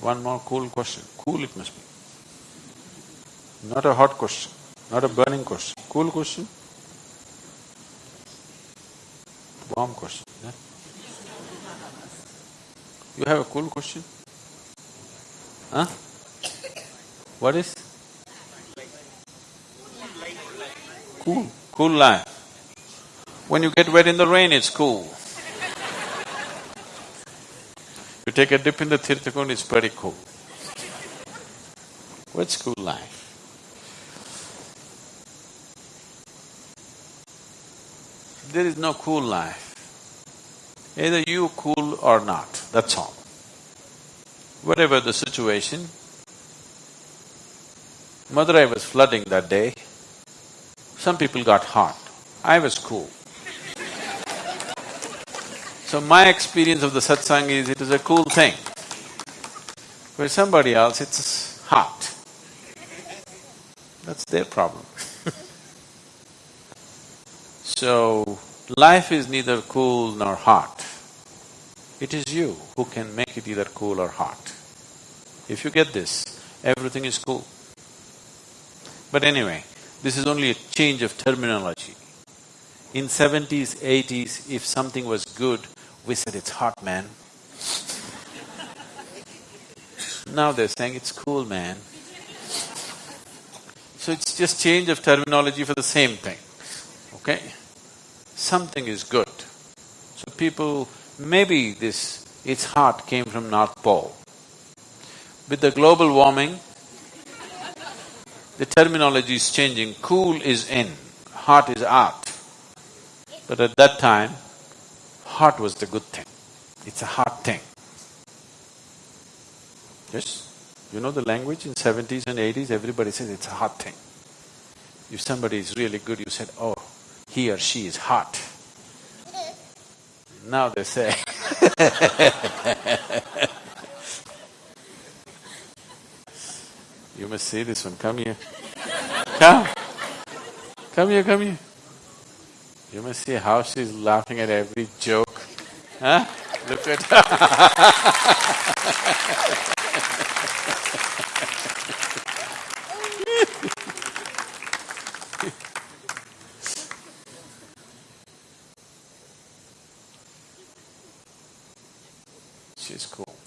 One more cool question, cool it must be. Not a hot question, not a burning question, cool question? Warm question, yeah? You have a cool question? Huh? What is? Cool, cool life. When you get wet in the rain, it's cool. You take a dip in the Tirthakund, it's pretty cool. What's cool life? There is no cool life. Either you cool or not, that's all. Whatever the situation, Madurai was flooding that day, some people got hot, I was cool. So my experience of the satsang is it is a cool thing. For somebody else, it's hot. That's their problem So, life is neither cool nor hot. It is you who can make it either cool or hot. If you get this, everything is cool. But anyway, this is only a change of terminology. In seventies, eighties, if something was good, we said, it's hot, man. now they're saying, it's cool, man. So it's just change of terminology for the same thing, okay? Something is good. So people, maybe this, it's hot came from North Pole. With the global warming, the terminology is changing, cool is in, hot is out. But at that time, hot was the good thing. It's a hot thing. Yes? You know the language in seventies and eighties, everybody says it's a hot thing. If somebody is really good, you said, oh, he or she is hot. Now they say You must see this one, come here. Come. Come here, come here. You must see how she's laughing at every joke. Huh? Look at her. She's cool.